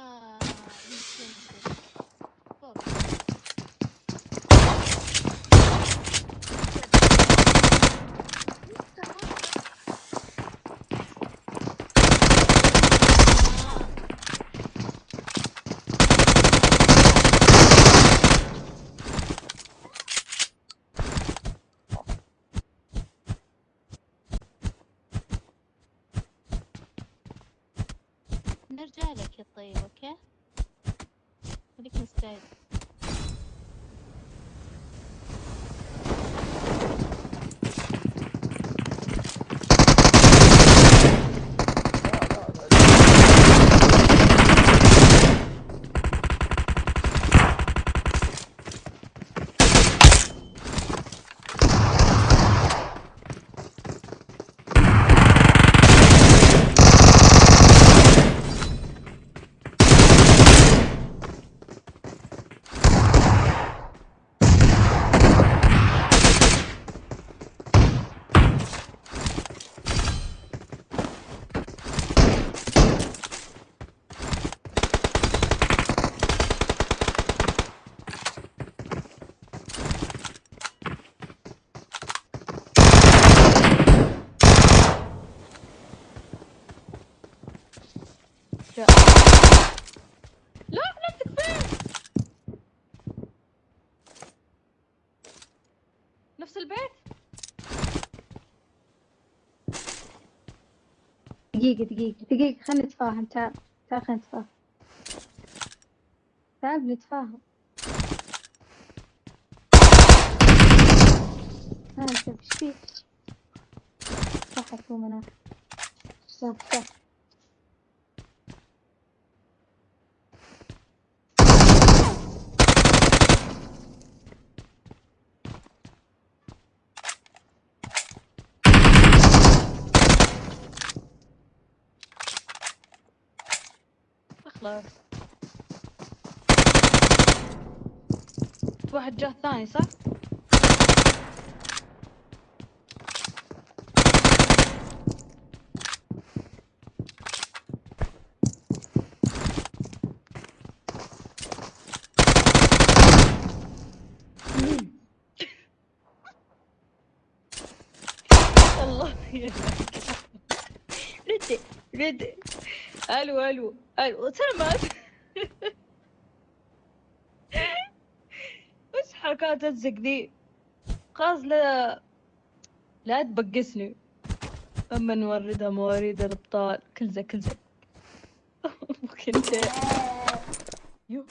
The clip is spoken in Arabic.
Yeah. leave, okay? you can stay. جاء لا نفسك نفس البيت. دقيقة دقيقة دقيقة خلينا نتفاهم. تعال تعال خلينا نتفاهم. تعال بنتفاهم ها انت وش فيك؟ صح تو مناخ صح صح خلاص واحد جاه ثاني صح؟ الله يهديك ردي ردي ألو ألو ألو سلامات وش حركات الزق ذي خلاص لا لا تبقسني. أما نوردها مواريد الأبطال. كل زي كل زي. ممكن يو.